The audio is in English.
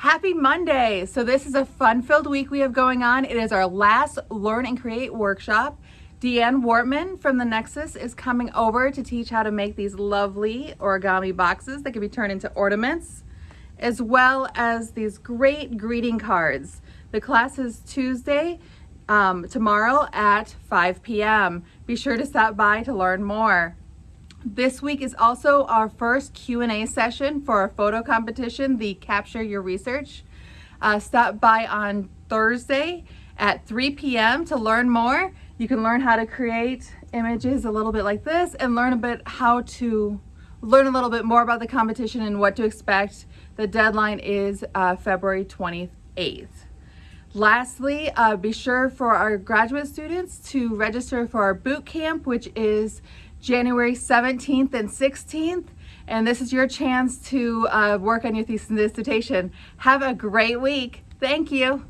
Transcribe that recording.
Happy Monday! So this is a fun-filled week we have going on. It is our last Learn and Create workshop. Deanne Wortman from the Nexus is coming over to teach how to make these lovely origami boxes that can be turned into ornaments, as well as these great greeting cards. The class is Tuesday, um, tomorrow at 5 p.m. Be sure to stop by to learn more. This week is also our first Q&A session for our photo competition, the Capture Your Research. Uh, stop by on Thursday at 3 p.m. to learn more. You can learn how to create images a little bit like this and learn a bit how to learn a little bit more about the competition and what to expect. The deadline is uh, February 28th. Lastly, uh, be sure for our graduate students to register for our boot camp, which is January 17th and 16th. And this is your chance to uh, work on your thesis and dissertation. Have a great week. Thank you.